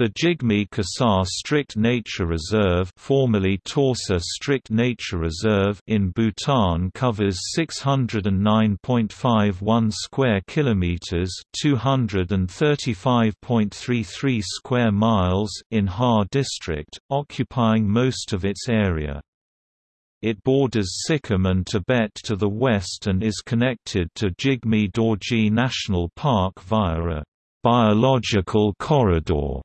The Jigme Khesar Strict Nature Reserve, formerly Torsa Strict Nature Reserve in Bhutan covers 609.51 square kilometers, 235.33 square miles in Ha district, occupying most of its area. It borders Sikkim and Tibet to the west and is connected to Jigme Dorji National Park via a biological corridor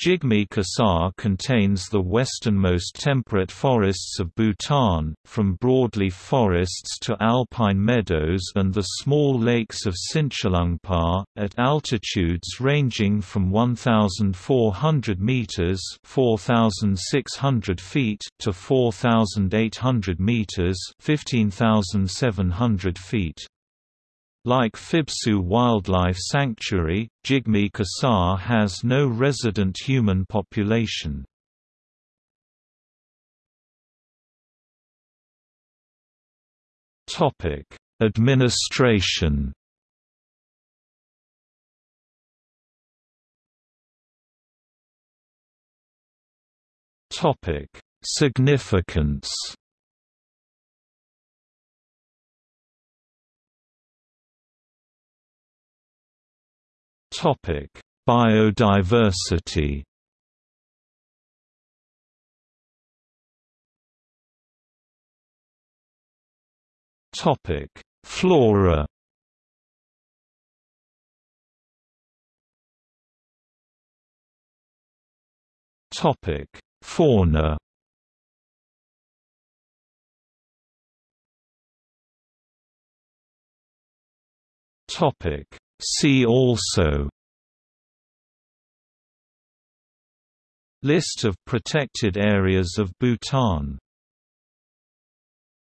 Jigme Khesar contains the westernmost temperate forests of Bhutan, from broadleaf forests to alpine meadows and the small lakes of Sinchalungpa, at altitudes ranging from 1,400 meters (4,600 feet) to 4,800 meters (15,700 feet). Like Phibsoo Wildlife Sanctuary, Jigme Khesar has no resident human population. Administration Significance Topic: Biodiversity. Topic: Flora. Topic: Fauna. Topic: See also List of protected areas of Bhutan